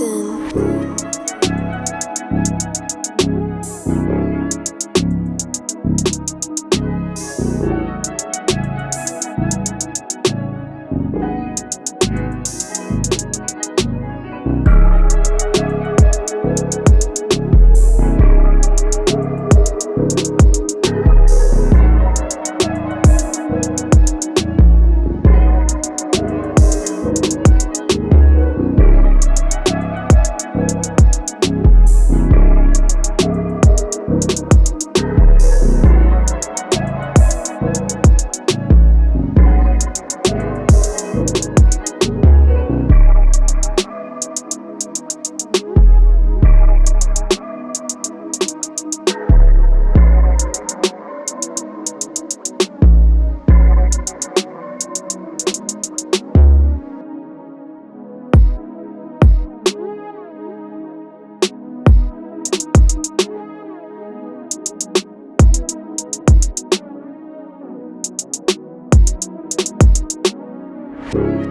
often Thank